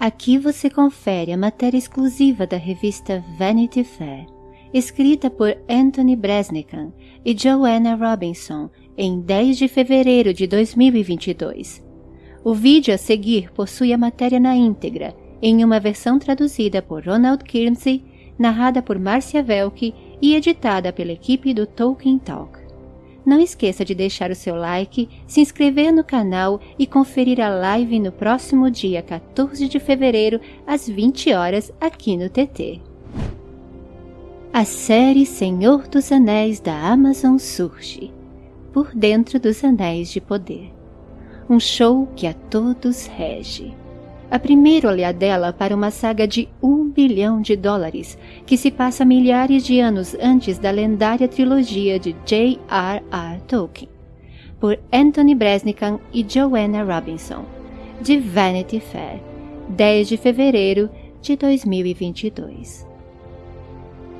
Aqui você confere a matéria exclusiva da revista Vanity Fair, escrita por Anthony Bresnikan e Joanna Robinson em 10 de fevereiro de 2022. O vídeo a seguir possui a matéria na íntegra, em uma versão traduzida por Ronald Kirmsey, narrada por Marcia Velke e editada pela equipe do Tolkien Talk. Não esqueça de deixar o seu like, se inscrever no canal e conferir a live no próximo dia 14 de fevereiro, às 20 horas, aqui no TT. A série Senhor dos Anéis da Amazon surge por dentro dos Anéis de Poder. Um show que a todos rege a primeira olhadela para uma saga de um bilhão de dólares, que se passa milhares de anos antes da lendária trilogia de J.R.R. Tolkien, por Anthony Bresnikan e Joanna Robinson, de Vanity Fair, 10 de fevereiro de 2022.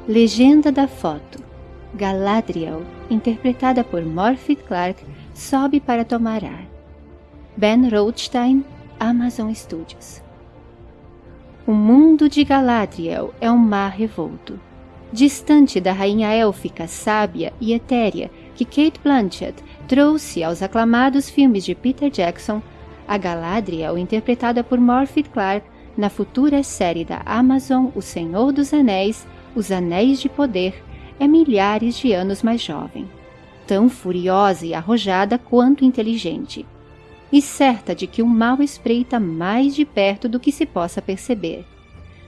Legenda da foto Galadriel, interpretada por Morphy Clark, sobe para tomar ar. Ben Rothstein Amazon Studios. O mundo de Galadriel é um mar revolto. Distante da rainha élfica sábia e etérea que Kate Blanchett trouxe aos aclamados filmes de Peter Jackson, a Galadriel, interpretada por Morphy Clark na futura série da Amazon O Senhor dos Anéis, Os Anéis de Poder, é milhares de anos mais jovem. Tão furiosa e arrojada quanto inteligente e certa de que o mal espreita mais de perto do que se possa perceber.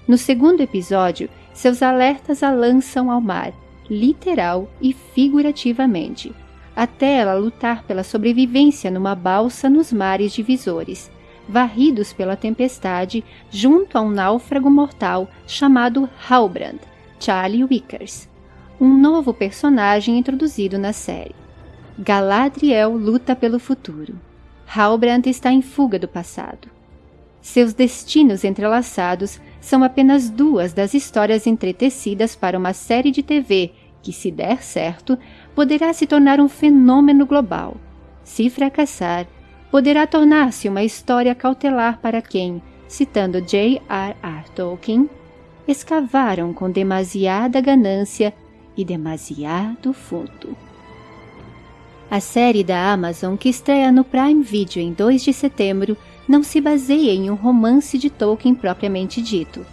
No segundo episódio, seus alertas a lançam ao mar, literal e figurativamente, até ela lutar pela sobrevivência numa balsa nos mares divisores, varridos pela tempestade junto a um náufrago mortal chamado Halbrand, Charlie Wickers, um novo personagem introduzido na série. Galadriel luta pelo futuro. Halbrand está em fuga do passado. Seus destinos entrelaçados são apenas duas das histórias entretecidas para uma série de TV que, se der certo, poderá se tornar um fenômeno global. Se fracassar, poderá tornar-se uma história cautelar para quem, citando J.R.R. Tolkien, escavaram com demasiada ganância e demasiado fundo. A série da Amazon, que estreia no Prime Video em 2 de setembro, não se baseia em um romance de Tolkien propriamente dito,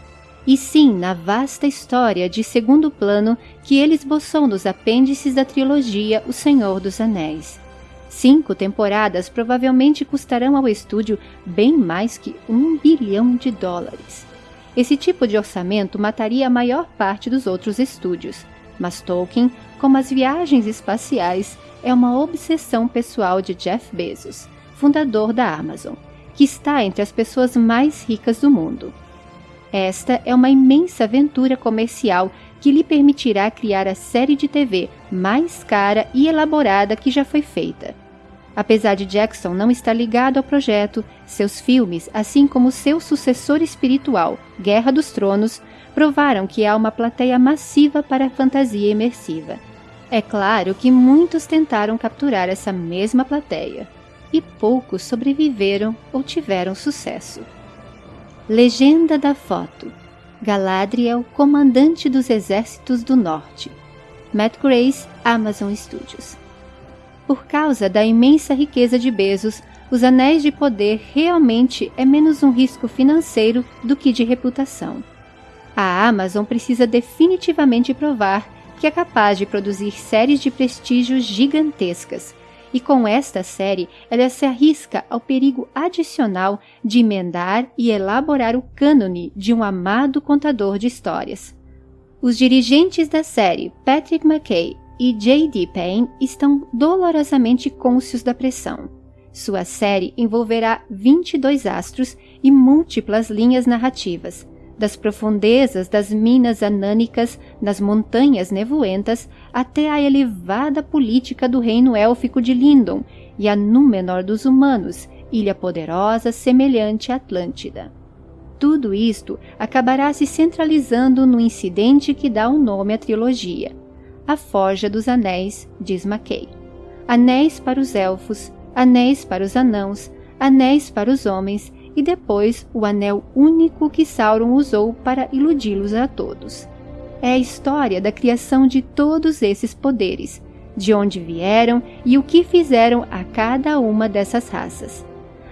e sim na vasta história de segundo plano que ele esboçou nos apêndices da trilogia O Senhor dos Anéis. Cinco temporadas provavelmente custarão ao estúdio bem mais que um bilhão de dólares. Esse tipo de orçamento mataria a maior parte dos outros estúdios, mas Tolkien, como as viagens espaciais, é uma obsessão pessoal de Jeff Bezos, fundador da Amazon, que está entre as pessoas mais ricas do mundo. Esta é uma imensa aventura comercial que lhe permitirá criar a série de TV mais cara e elaborada que já foi feita. Apesar de Jackson não estar ligado ao projeto, seus filmes, assim como seu sucessor espiritual, Guerra dos Tronos, provaram que há uma plateia massiva para a fantasia imersiva é claro que muitos tentaram capturar essa mesma plateia, e poucos sobreviveram ou tiveram sucesso. Legenda da foto: Galadriel, comandante dos exércitos do norte. Matt Grace, Amazon Studios. Por causa da imensa riqueza de Bezos, os anéis de poder realmente é menos um risco financeiro do que de reputação. A Amazon precisa definitivamente provar que é capaz de produzir séries de prestígio gigantescas. E com esta série, ela se arrisca ao perigo adicional de emendar e elaborar o cânone de um amado contador de histórias. Os dirigentes da série, Patrick McKay e J.D. Payne, estão dolorosamente cônscios da pressão. Sua série envolverá 22 astros e múltiplas linhas narrativas, das profundezas das minas anânicas nas montanhas nevoentas até a elevada política do reino élfico de Lindon e a Númenor dos humanos, ilha poderosa semelhante à Atlântida. Tudo isto acabará se centralizando no incidente que dá o um nome à trilogia, a Forja dos Anéis, diz Mackay. Anéis para os elfos, anéis para os anãos, anéis para os homens e depois o anel único que Sauron usou para iludi-los a todos. É a história da criação de todos esses poderes, de onde vieram e o que fizeram a cada uma dessas raças.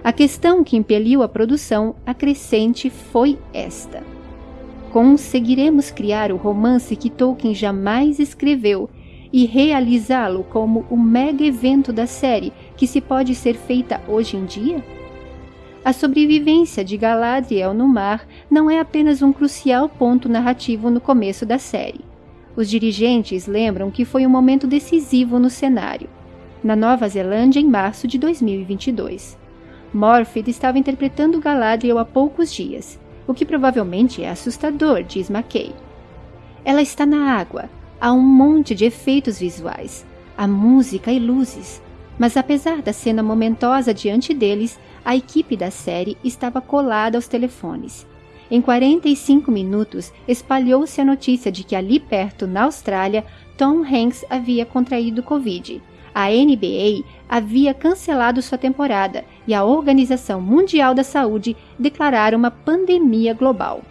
A questão que impeliu a produção acrescente foi esta: conseguiremos criar o romance que Tolkien jamais escreveu e realizá-lo como o mega evento da série que se pode ser feita hoje em dia? A sobrevivência de Galadriel no mar não é apenas um crucial ponto narrativo no começo da série. Os dirigentes lembram que foi um momento decisivo no cenário, na Nova Zelândia em março de 2022. Morpeth estava interpretando Galadriel há poucos dias, o que provavelmente é assustador, diz McKay. Ela está na água, há um monte de efeitos visuais, há música e luzes, mas apesar da cena momentosa diante deles, a equipe da série estava colada aos telefones. Em 45 minutos, espalhou-se a notícia de que ali perto, na Austrália, Tom Hanks havia contraído Covid. A NBA havia cancelado sua temporada e a Organização Mundial da Saúde declararam uma pandemia global.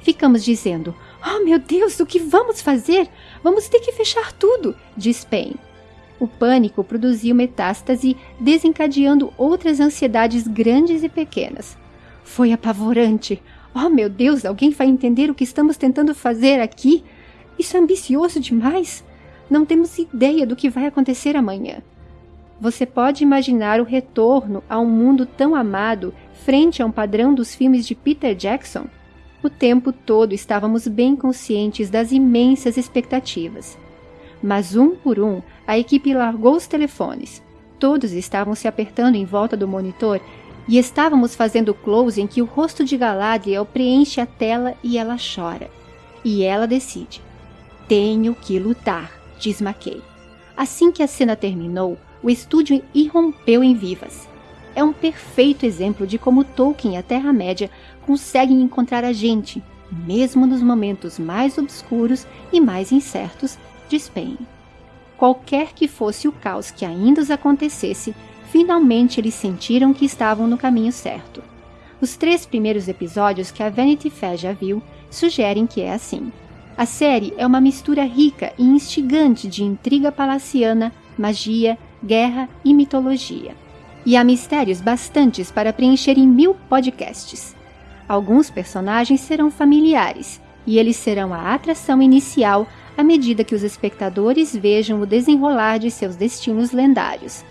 Ficamos dizendo: Oh meu Deus, o que vamos fazer? Vamos ter que fechar tudo, diz Payne. O pânico produziu metástase, desencadeando outras ansiedades grandes e pequenas. Foi apavorante. Oh, meu Deus, alguém vai entender o que estamos tentando fazer aqui? Isso é ambicioso demais. Não temos ideia do que vai acontecer amanhã. Você pode imaginar o retorno a um mundo tão amado frente a um padrão dos filmes de Peter Jackson? O tempo todo estávamos bem conscientes das imensas expectativas. Mas um por um, a equipe largou os telefones. Todos estavam se apertando em volta do monitor e estávamos fazendo o close em que o rosto de Galadriel preenche a tela e ela chora. E ela decide. Tenho que lutar, diz McKay. Assim que a cena terminou, o estúdio irrompeu em vivas. É um perfeito exemplo de como Tolkien e a Terra-média conseguem encontrar a gente, mesmo nos momentos mais obscuros e mais incertos despenho. Qualquer que fosse o caos que ainda os acontecesse, finalmente eles sentiram que estavam no caminho certo. Os três primeiros episódios que a Vanity Fair já viu sugerem que é assim. A série é uma mistura rica e instigante de intriga palaciana, magia, guerra e mitologia. E há mistérios bastantes para preencher em mil podcasts. Alguns personagens serão familiares, e eles serão a atração inicial à medida que os espectadores vejam o desenrolar de seus destinos lendários.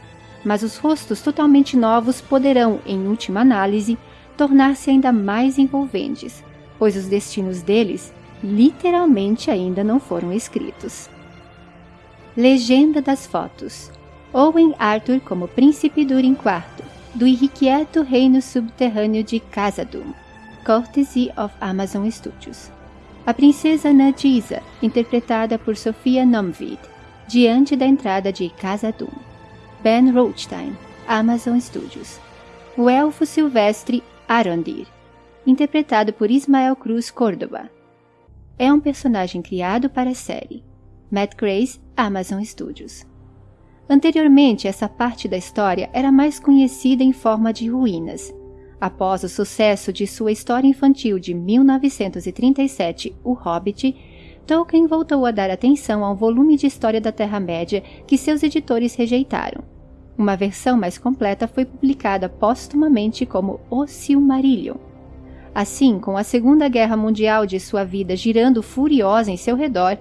Mas os rostos totalmente novos poderão, em última análise, tornar-se ainda mais envolventes, pois os destinos deles literalmente ainda não foram escritos. Legenda das fotos Owen Arthur como Príncipe Durin IV, do irrequieto reino subterrâneo de Khazad-dûm, courtesy of Amazon Studios a princesa Nadisa, interpretada por Sofia Nomvid, diante da entrada de Khazad-dûm. Ben Rothstein, Amazon Studios. O elfo silvestre Arondir, interpretado por Ismael Cruz Córdoba. É um personagem criado para a série. Matt Grace, Amazon Studios. Anteriormente, essa parte da história era mais conhecida em forma de ruínas, Após o sucesso de sua história infantil de 1937, O Hobbit, Tolkien voltou a dar atenção a um volume de história da Terra-média que seus editores rejeitaram. Uma versão mais completa foi publicada póstumamente como O Silmarillion. Assim, com a Segunda Guerra Mundial de sua vida girando furiosa em seu redor,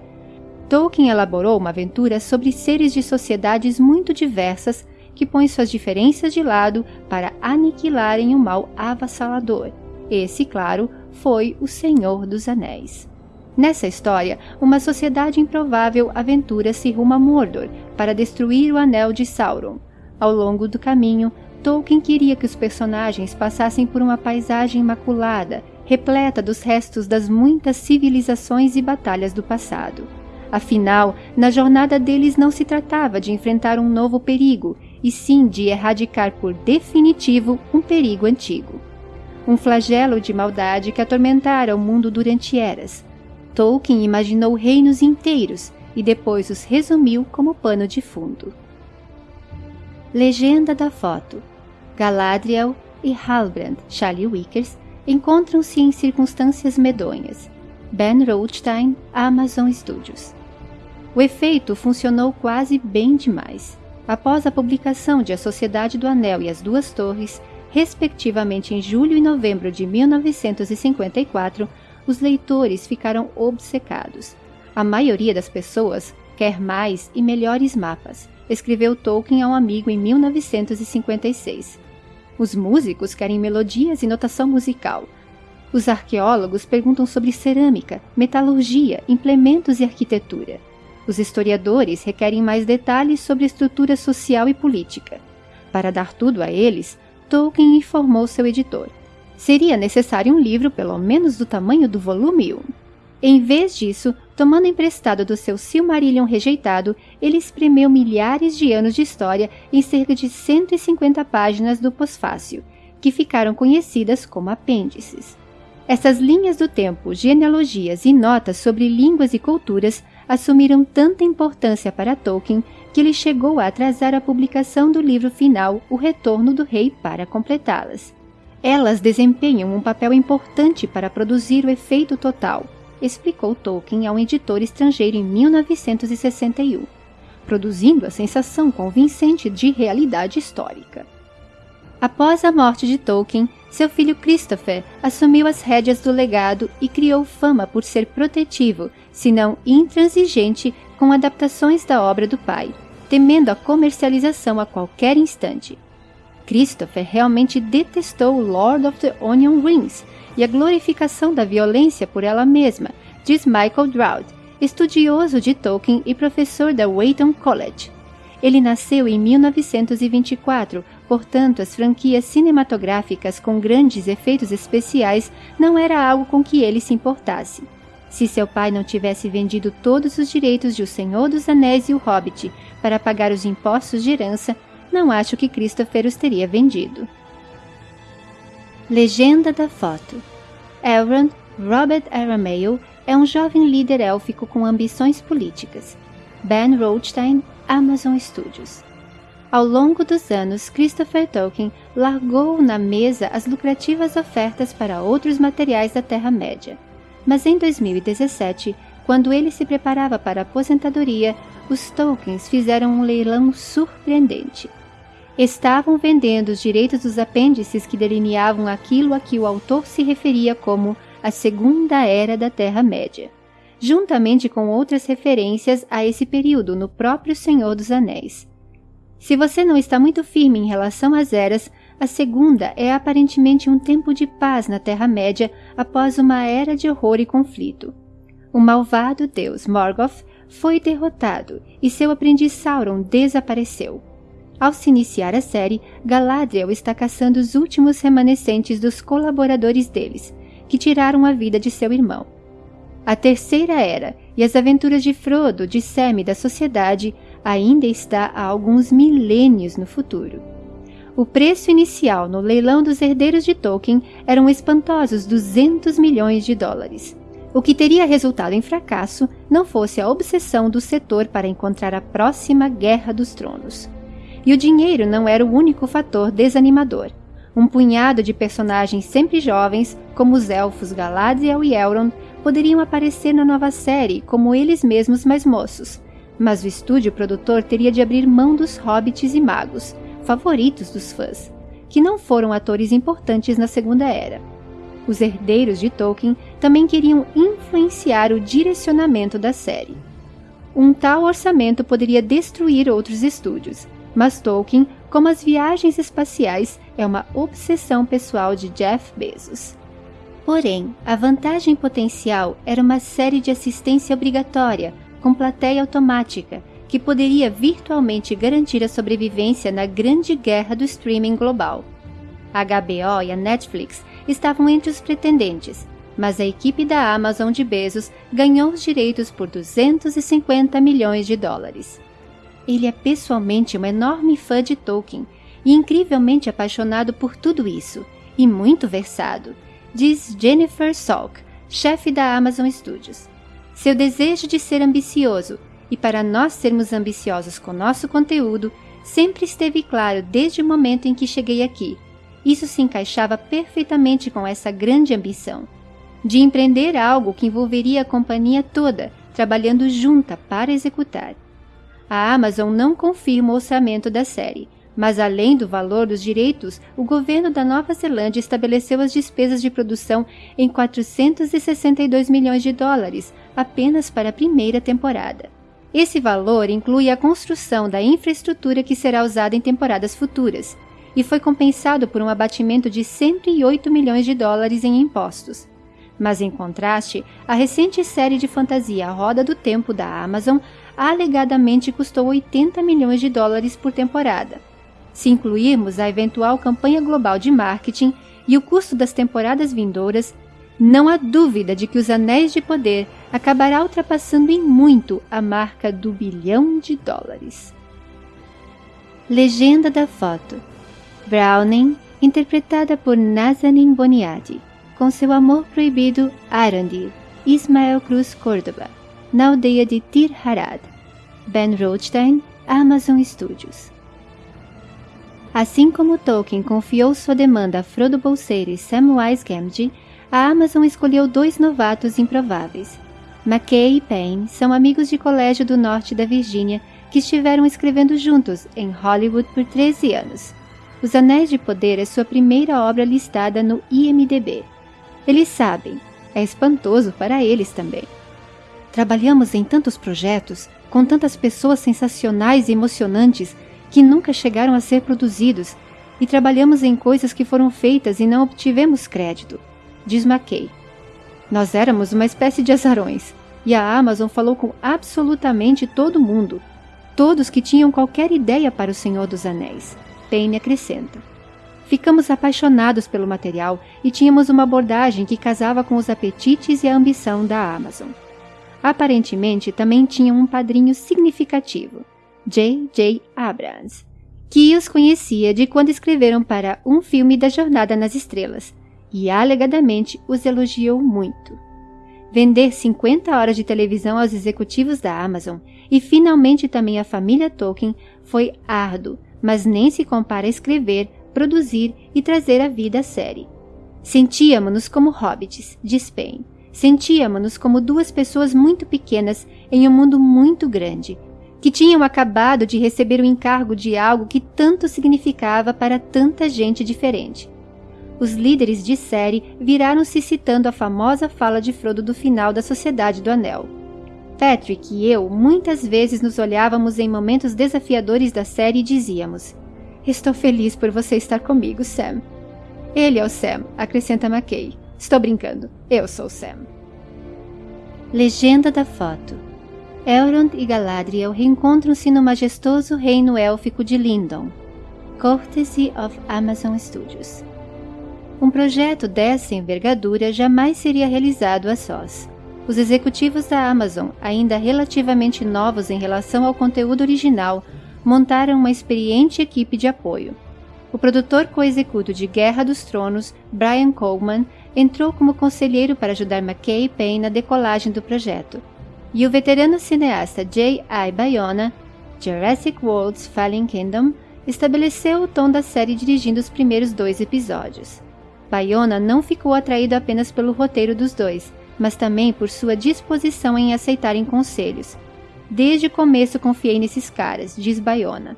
Tolkien elaborou uma aventura sobre seres de sociedades muito diversas que põe suas diferenças de lado para aniquilarem o mal avassalador. Esse, claro, foi o Senhor dos Anéis. Nessa história, uma sociedade improvável aventura-se rumo a Mordor para destruir o Anel de Sauron. Ao longo do caminho, Tolkien queria que os personagens passassem por uma paisagem imaculada, repleta dos restos das muitas civilizações e batalhas do passado. Afinal, na jornada deles não se tratava de enfrentar um novo perigo, e sim de erradicar por definitivo um perigo antigo. Um flagelo de maldade que atormentara o mundo durante eras. Tolkien imaginou reinos inteiros e depois os resumiu como pano de fundo. Legenda da foto: Galadriel, e Halbrand, Charlie Wickers, encontram-se em circunstâncias medonhas. Ben Rothstein, Amazon Studios. O efeito funcionou quase bem demais. Após a publicação de A Sociedade do Anel e as Duas Torres, respectivamente em julho e novembro de 1954, os leitores ficaram obcecados. A maioria das pessoas quer mais e melhores mapas, escreveu Tolkien a um amigo em 1956. Os músicos querem melodias e notação musical. Os arqueólogos perguntam sobre cerâmica, metalurgia, implementos e arquitetura. Os historiadores requerem mais detalhes sobre estrutura social e política. Para dar tudo a eles, Tolkien informou seu editor. Seria necessário um livro pelo menos do tamanho do volume 1. Em vez disso, tomando emprestado do seu Silmarillion rejeitado, ele espremeu milhares de anos de história em cerca de 150 páginas do pós-fácil, que ficaram conhecidas como apêndices. Essas linhas do tempo, genealogias e notas sobre línguas e culturas assumiram tanta importância para Tolkien que ele chegou a atrasar a publicação do livro final O Retorno do Rei para completá-las. Elas desempenham um papel importante para produzir o efeito total, explicou Tolkien a um editor estrangeiro em 1961, produzindo a sensação convincente de realidade histórica. Após a morte de Tolkien, seu filho Christopher assumiu as rédeas do legado e criou fama por ser protetivo, se não intransigente, com adaptações da obra do pai, temendo a comercialização a qualquer instante. Christopher realmente detestou Lord of the Onion Rings e a glorificação da violência por ela mesma, diz Michael Drought, estudioso de Tolkien e professor da Wheaton College. Ele nasceu em 1924, portanto, as franquias cinematográficas com grandes efeitos especiais não era algo com que ele se importasse. Se seu pai não tivesse vendido todos os direitos de O Senhor dos Anéis e O Hobbit para pagar os impostos de herança, não acho que Christopher os teria vendido. Legenda da foto Elrond Robert Aramayo é um jovem líder élfico com ambições políticas. Ben Rothstein, Amazon Studios. Ao longo dos anos, Christopher Tolkien largou na mesa as lucrativas ofertas para outros materiais da Terra-média. Mas em 2017, quando ele se preparava para a aposentadoria, os Tolkiens fizeram um leilão surpreendente estavam vendendo os direitos dos apêndices que delineavam aquilo a que o autor se referia como a Segunda Era da Terra-média, juntamente com outras referências a esse período no próprio Senhor dos Anéis. Se você não está muito firme em relação às eras, a segunda é aparentemente um tempo de paz na Terra-média após uma era de horror e conflito. O malvado deus Morgoth foi derrotado e seu aprendiz Sauron desapareceu. Ao se iniciar a série, Galadriel está caçando os últimos remanescentes dos colaboradores deles, que tiraram a vida de seu irmão. A Terceira Era e as aventuras de Frodo, de Sam e da sociedade ainda está há alguns milênios no futuro. O preço inicial no leilão dos herdeiros de Tolkien eram espantosos 200 milhões de dólares, o que teria resultado em fracasso não fosse a obsessão do setor para encontrar a próxima Guerra dos Tronos. E o dinheiro não era o único fator desanimador. Um punhado de personagens sempre jovens, como os elfos Galadriel e Elrond, poderiam aparecer na nova série como eles mesmos mais moços, mas o estúdio produtor teria de abrir mão dos hobbits e magos, favoritos dos fãs, que não foram atores importantes na Segunda Era. Os herdeiros de Tolkien também queriam influenciar o direcionamento da série. Um tal orçamento poderia destruir outros estúdios, mas Tolkien, como as viagens espaciais, é uma obsessão pessoal de Jeff Bezos. Porém, a vantagem potencial era uma série de assistência obrigatória, com plateia automática, que poderia virtualmente garantir a sobrevivência na grande guerra do streaming global. A HBO e a Netflix estavam entre os pretendentes, mas a equipe da Amazon de Bezos ganhou os direitos por 250 milhões de dólares. Ele é pessoalmente um enorme fã de Tolkien e incrivelmente apaixonado por tudo isso, e muito versado, diz Jennifer Salk, chefe da Amazon Studios. Seu desejo de ser ambicioso, e para nós sermos ambiciosos com nosso conteúdo, sempre esteve claro desde o momento em que cheguei aqui. isso se encaixava perfeitamente com essa grande ambição de empreender algo que envolveria a companhia toda, trabalhando junta para executar. A Amazon não confirma o orçamento da série, mas além do valor dos direitos, o governo da Nova Zelândia estabeleceu as despesas de produção em 462 milhões de dólares apenas para a primeira temporada. Esse valor inclui a construção da infraestrutura que será usada em temporadas futuras e foi compensado por um abatimento de 108 milhões de dólares em impostos. Mas, em contraste, a recente série de fantasia Roda do Tempo da Amazon alegadamente custou 80 milhões de dólares por temporada. Se incluirmos a eventual campanha global de marketing e o custo das temporadas vindouras, não há dúvida de que Os Anéis de Poder acabará ultrapassando em muito a marca do bilhão de dólares. Legenda da foto: Browning, interpretada por Nazanin Boniadi com seu amor proibido Arandir, Ismael Cruz Córdoba, na aldeia de Tir Harad. Ben Rothstein, Amazon Studios. Assim como Tolkien confiou sua demanda a Frodo Bolseiro e Samwise Gamgee, a Amazon escolheu dois novatos improváveis. McKay e Payne são amigos de colégio do norte da Virgínia que estiveram escrevendo juntos em Hollywood por 13 anos. Os Anéis de Poder é sua primeira obra listada no IMDb. Eles sabem, é espantoso para eles também. Trabalhamos em tantos projetos, com tantas pessoas sensacionais e emocionantes que nunca chegaram a ser produzidos, e trabalhamos em coisas que foram feitas e não obtivemos crédito, diz McKay. Nós éramos uma espécie de azarões, e a Amazon falou com absolutamente todo mundo, todos que tinham qualquer ideia para o Senhor dos Anéis. Payne acrescenta. Ficamos apaixonados pelo material e tínhamos uma abordagem que casava com os apetites e a ambição da Amazon. Aparentemente, também tinham um padrinho significativo, J. J. Abrams, que os conhecia de quando escreveram para um filme da Jornada nas Estrelas e alegadamente os elogiou muito. Vender 50 horas de televisão aos executivos da Amazon e finalmente também à família Tolkien foi árduo, mas nem se compara a escrever produzir e trazer à vida a série. Sentíamos-nos como hobbits, diz Payne. Sentíamos-nos como duas pessoas muito pequenas em um mundo muito grande, que tinham acabado de receber o encargo de algo que tanto significava para tanta gente diferente. Os líderes de série viraram-se citando a famosa fala de Frodo do final da Sociedade do Anel. Patrick e eu muitas vezes nos olhávamos em momentos desafiadores da série e dizíamos: Estou feliz por você estar comigo, Sam. Ele é o Sam, acrescenta McKay. Estou brincando, eu sou Sam. Legenda da foto Elrond e Galadriel reencontram-se no majestoso reino élfico de Lindon. Courtesy of Amazon Studios. Um projeto dessa envergadura jamais seria realizado a sós. Os executivos da Amazon, ainda relativamente novos em relação ao conteúdo original, montaram uma experiente equipe de apoio. O produtor co-executo de Guerra dos Tronos, Brian Coleman, entrou como conselheiro para ajudar McKay e Payne na decolagem do projeto. E o veterano cineasta J.I. Bayona, Jurassic World's Fallen Kingdom, estabeleceu o tom da série dirigindo os primeiros dois episódios. Bayona não ficou atraído apenas pelo roteiro dos dois, mas também por sua disposição em aceitarem conselhos, Desde o começo confiei nesses caras, diz Bayona.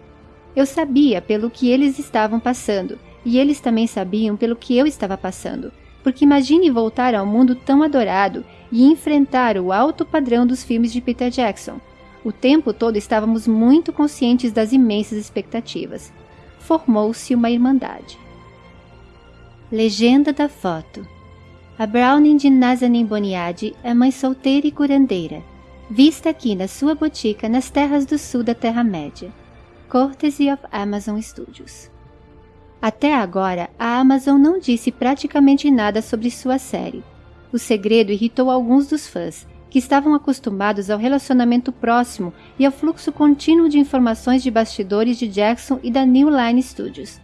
Eu sabia pelo que eles estavam passando, e eles também sabiam pelo que eu estava passando. Porque imagine voltar ao mundo tão adorado e enfrentar o alto padrão dos filmes de Peter Jackson. O tempo todo estávamos muito conscientes das imensas expectativas. Formou-se uma irmandade. Legenda da foto A Browning de Nazanin Boniadi é mãe solteira e curandeira vista aqui na sua botica nas terras do sul da Terra-média. Courtesy of Amazon Studios. Até agora, a Amazon não disse praticamente nada sobre sua série. O segredo irritou alguns dos fãs, que estavam acostumados ao relacionamento próximo e ao fluxo contínuo de informações de bastidores de Jackson e da New Line Studios.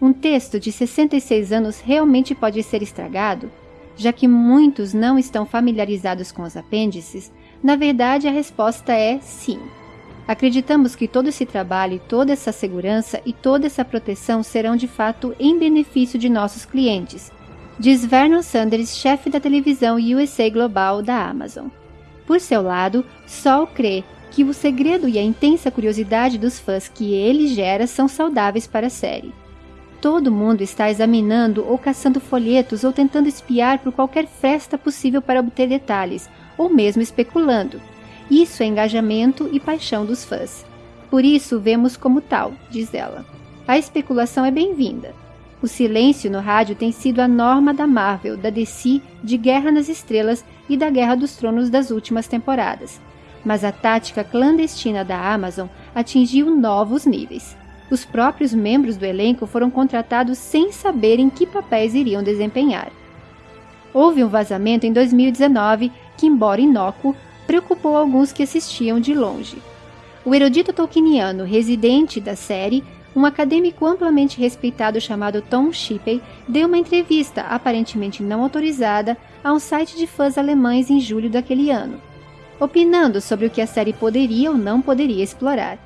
Um texto de 66 anos realmente pode ser estragado? Já que muitos não estão familiarizados com os apêndices, na verdade, a resposta é sim. Acreditamos que todo esse trabalho, toda essa segurança e toda essa proteção serão de fato em benefício de nossos clientes, diz Vernon Sanders, chefe da televisão USA Global da Amazon. Por seu lado, Sol crê que o segredo e a intensa curiosidade dos fãs que ele gera são saudáveis para a série. Todo mundo está examinando ou caçando folhetos ou tentando espiar por qualquer fresta possível para obter detalhes, ou mesmo especulando. Isso é engajamento e paixão dos fãs. Por isso vemos como tal, diz ela. A especulação é bem-vinda. O silêncio no rádio tem sido a norma da Marvel, da DC, de Guerra nas Estrelas e da Guerra dos Tronos das últimas temporadas. Mas a tática clandestina da Amazon atingiu novos níveis. Os próprios membros do elenco foram contratados sem saberem que papéis iriam desempenhar. Houve um vazamento em 2019 que, embora inócuo, preocupou alguns que assistiam de longe. O erudito tolkieniano residente da série, um acadêmico amplamente respeitado chamado Tom Shippey, deu uma entrevista aparentemente não autorizada a um site de fãs alemães em julho daquele ano, opinando sobre o que a série poderia ou não poderia explorar.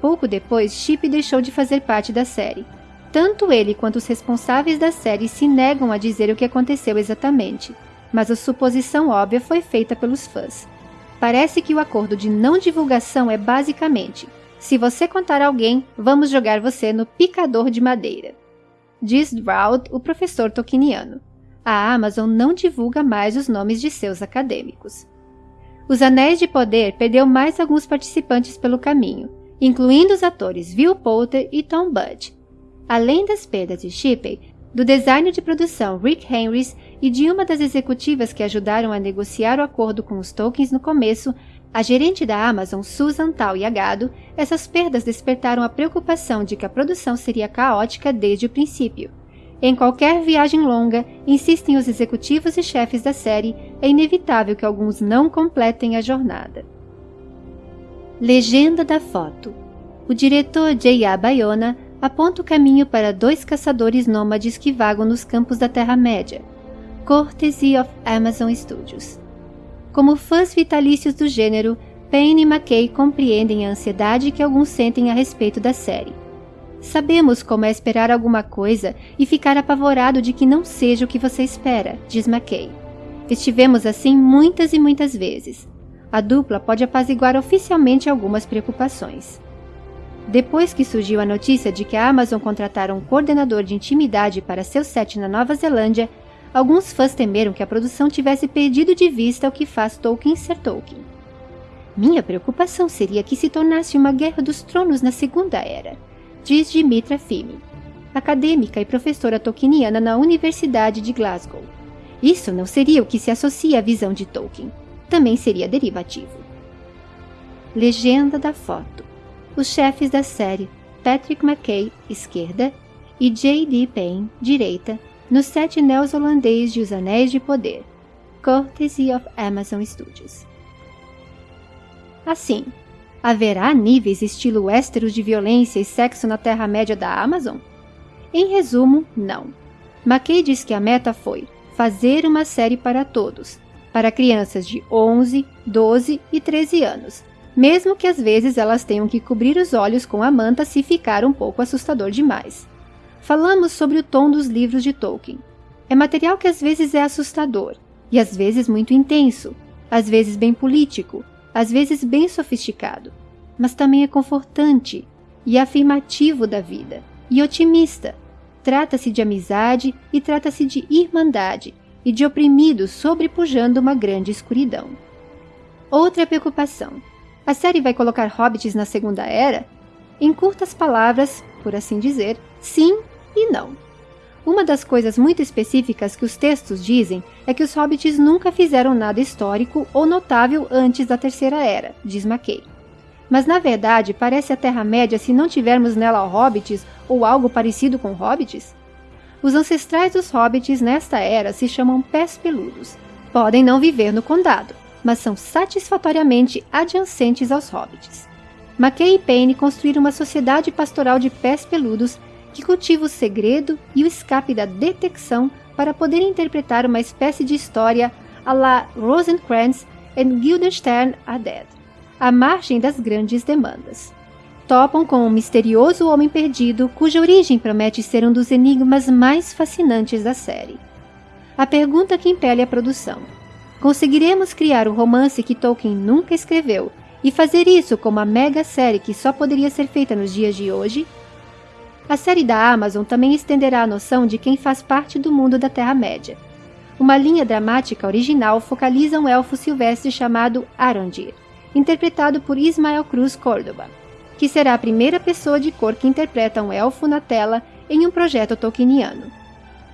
Pouco depois, Chip deixou de fazer parte da série. Tanto ele quanto os responsáveis da série se negam a dizer o que aconteceu exatamente, mas a suposição óbvia foi feita pelos fãs. Parece que o acordo de não divulgação é basicamente: se você contar a alguém, vamos jogar você no picador de madeira. Diz Drought, o professor tolkieniano. A Amazon não divulga mais os nomes de seus acadêmicos. Os Anéis de Poder perdeu mais alguns participantes pelo caminho, incluindo os atores Will Poulter e Tom Budd. Além das perdas de Shippey, do designer de produção Rick Henrys e de uma das executivas que ajudaram a negociar o acordo com os Tolkiens no começo, a gerente da Amazon, Susan Tal-Yagado, essas perdas despertaram a preocupação de que a produção seria caótica desde o princípio. Em qualquer viagem longa, insistem os executivos e chefes da série, é inevitável que alguns não completem a jornada. Legenda da foto O diretor J.A. Bayona aponta o caminho para dois caçadores nômades que vagam nos campos da Terra-média, Courtesy of Amazon Studios. Como fãs vitalícios do gênero, Payne e McKay compreendem a ansiedade que alguns sentem a respeito da série. Sabemos como é esperar alguma coisa e ficar apavorado de que não seja o que você espera, diz McKay. Estivemos assim muitas e muitas vezes. A dupla pode apaziguar oficialmente algumas preocupações. Depois que surgiu a notícia de que a Amazon contratara um coordenador de intimidade para seu set na Nova Zelândia, alguns fãs temeram que a produção tivesse perdido de vista o que faz Tolkien ser Tolkien. Minha preocupação seria que se tornasse uma Guerra dos Tronos na Segunda Era, diz Dimitra Fimi, acadêmica e professora tolkieniana na Universidade de Glasgow. Isso não seria o que se associa à visão de Tolkien. Também seria derivativo. Legenda da foto. Os chefes da série Patrick McKay, esquerda, e J.D. Payne, direita, no set neozelandês de Os Anéis de Poder, courtesy of Amazon Studios. Assim, haverá níveis estilo Westeros de violência e sexo na Terra-média da Amazon? Em resumo, não. McKay diz que a meta foi fazer uma série para todos, para crianças de 11, 12 e 13 anos, mesmo que às vezes elas tenham que cobrir os olhos com a manta se ficar um pouco assustador demais falamos sobre o tom dos livros de Tolkien. É material que às vezes é assustador, e às vezes muito intenso, às vezes bem político, às vezes bem sofisticado, mas também é confortante e afirmativo da vida, e otimista. Trata-se de amizade e trata-se de irmandade e de oprimidos sobrepujando uma grande escuridão. Outra preocupação. A série vai colocar hobbits na Segunda Era? Em curtas palavras, por assim dizer, sim e não. Uma das coisas muito específicas que os textos dizem é que os hobbits nunca fizeram nada histórico ou notável antes da Terceira Era, diz Mackay. Mas na verdade, parece a Terra-média se não tivermos nela hobbits ou algo parecido com hobbits? Os ancestrais dos hobbits nesta era se chamam pés peludos. Podem não viver no condado, mas são satisfatoriamente adjacentes aos hobbits. Mackay e Payne construíram uma sociedade pastoral de pés peludos que cultiva o segredo e o escape da detecção para poder interpretar uma espécie de história à la Rosencrantz and Guildenstern are Dead. à margem das grandes demandas. Topam com um misterioso homem perdido cuja origem promete ser um dos enigmas mais fascinantes da série. A pergunta que impele a produção: conseguiremos criar o romance que Tolkien nunca escreveu e fazer isso como a mega série que só poderia ser feita nos dias de hoje? A série da Amazon também estenderá a noção de quem faz parte do mundo da Terra-média. Uma linha dramática original focaliza um elfo silvestre chamado Arondir, interpretado por Ismael Cruz Córdoba, que será a primeira pessoa de cor que interpreta um elfo na tela em um projeto tolkieniano.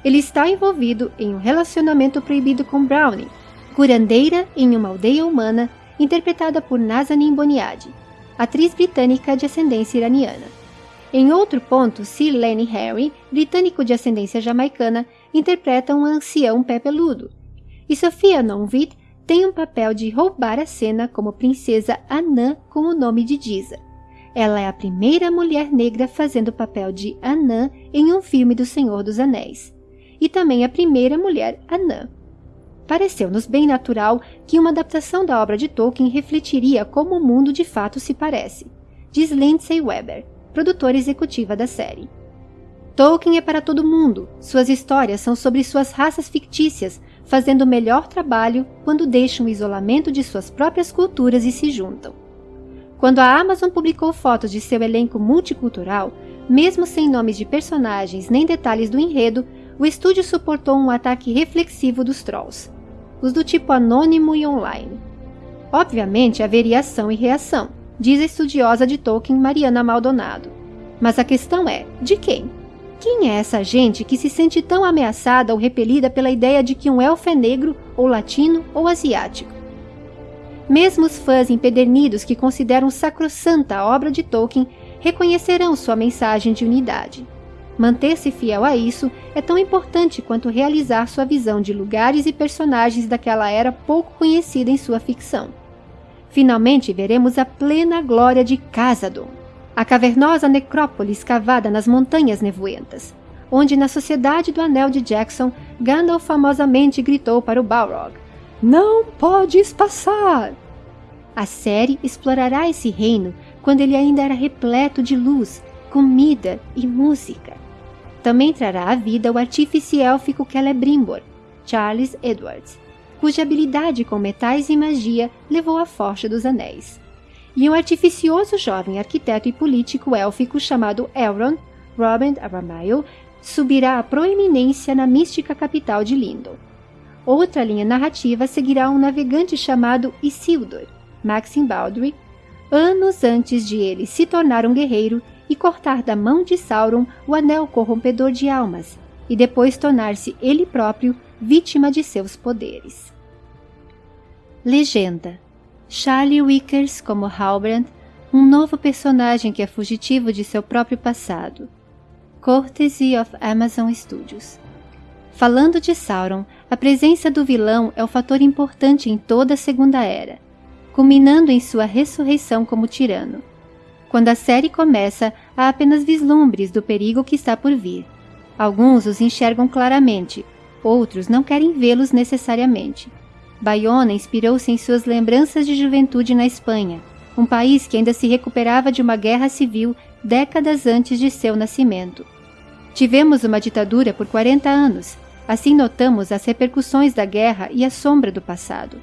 Ele está envolvido em um relacionamento proibido com Brownie, curandeira em uma aldeia humana interpretada por Nazanin Boniadi, atriz britânica de ascendência iraniana. Em outro ponto, Lenny Harry, britânico de ascendência jamaicana, interpreta um ancião pé peludo. E Sofia Nonvit tem um papel de roubar a cena como princesa Anã com o nome de Giza. Ela é a primeira mulher negra fazendo o papel de Anã em um filme do Senhor dos Anéis. E também a primeira mulher anã. Pareceu-nos bem natural que uma adaptação da obra de Tolkien refletiria como o mundo de fato se parece, diz Lindsay Weber, produtora executiva da série. Tolkien é para todo mundo. Suas histórias são sobre suas raças fictícias, fazendo o melhor trabalho quando deixam o isolamento de suas próprias culturas e se juntam. Quando a Amazon publicou fotos de seu elenco multicultural, mesmo sem nomes de personagens nem detalhes do enredo, o estúdio suportou um ataque reflexivo dos trolls, os do tipo anônimo e online. Obviamente haveria ação e reação, diz a estudiosa de Tolkien Mariana Maldonado. Mas a questão é: de quem? Quem é essa gente que se sente tão ameaçada ou repelida pela ideia de que um elfo é negro, ou latino, ou asiático? Mesmo os fãs empedernidos que consideram sacrossanta a obra de Tolkien reconhecerão sua mensagem de unidade. Manter-se fiel a isso é tão importante quanto realizar sua visão de lugares e personagens daquela era pouco conhecida em sua ficção. Finalmente veremos a plena glória de Casadon, a cavernosa necrópole escavada nas montanhas nevoentas, onde na Sociedade do Anel de Jackson, Gandalf famosamente gritou para o Balrog: Não podes passar! A série explorará esse reino quando ele ainda era repleto de luz, comida e música. Também trará à vida o artífice élfico Celebrimbor, Charles Edwards, cuja habilidade com metais e magia levou à Forja dos Anéis. E um artificioso jovem arquiteto e político élfico chamado Elrond, Robin Aramayo, subirá à proeminência na mística capital de Lindon. Outra linha narrativa seguirá um navegante chamado Isildur, Maxim Baldry, anos antes de ele se tornar um guerreiro e cortar da mão de Sauron o anel corrompedor de almas, e depois tornar-se ele próprio vítima de seus poderes. Legenda Charlie Wickers como Halbrand, um novo personagem que é fugitivo de seu próprio passado. Courtesy of Amazon Studios. Falando de Sauron, a presença do vilão é o fator importante em toda a Segunda Era, culminando em sua ressurreição como tirano. Quando a série começa, há apenas vislumbres do perigo que está por vir. Alguns os enxergam claramente, outros não querem vê-los necessariamente. Bayona inspirou-se em suas lembranças de juventude na Espanha, um país que ainda se recuperava de uma guerra civil décadas antes de seu nascimento. Tivemos uma ditadura por 40 anos, assim notamos as repercussões da guerra e a sombra do passado.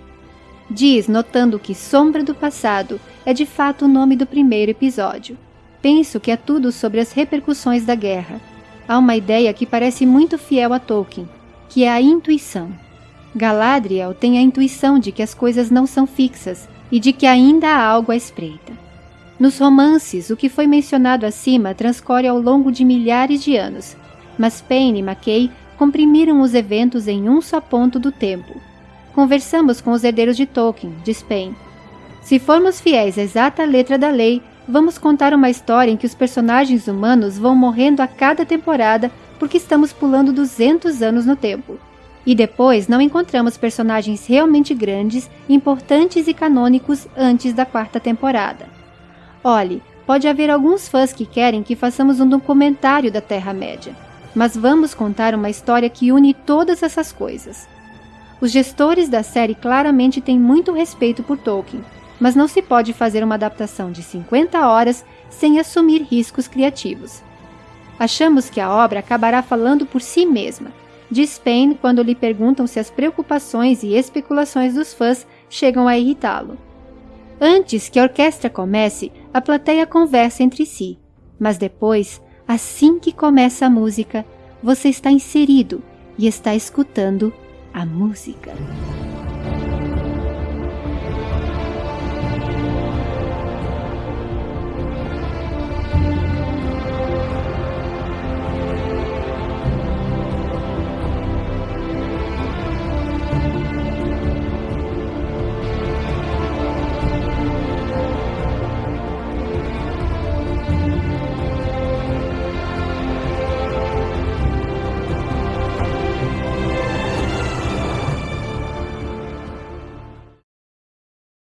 Diz, notando que Sombra do Passado é de fato o nome do primeiro episódio. Penso que é tudo sobre as repercussões da guerra. Há uma ideia que parece muito fiel a Tolkien, que é a intuição. Galadriel tem a intuição de que as coisas não são fixas e de que ainda há algo à espreita. Nos romances, o que foi mencionado acima transcorre ao longo de milhares de anos, mas Payne e Mackay comprimiram os eventos em um só ponto do tempo, Conversamos com os herdeiros de Tolkien, diz Payne. Se formos fiéis à exata letra da lei, vamos contar uma história em que os personagens humanos vão morrendo a cada temporada porque estamos pulando 200 anos no tempo. E depois não encontramos personagens realmente grandes, importantes e canônicos antes da quarta temporada. Olhe, pode haver alguns fãs que querem que façamos um documentário da Terra-média, mas vamos contar uma história que une todas essas coisas. Os gestores da série claramente têm muito respeito por Tolkien, mas não se pode fazer uma adaptação de 50 horas sem assumir riscos criativos. Achamos que a obra acabará falando por si mesma, diz Payne quando lhe perguntam se as preocupações e especulações dos fãs chegam a irritá-lo. Antes que a orquestra comece, a plateia conversa entre si, mas depois, assim que começa a música, você está inserido e está escutando a música.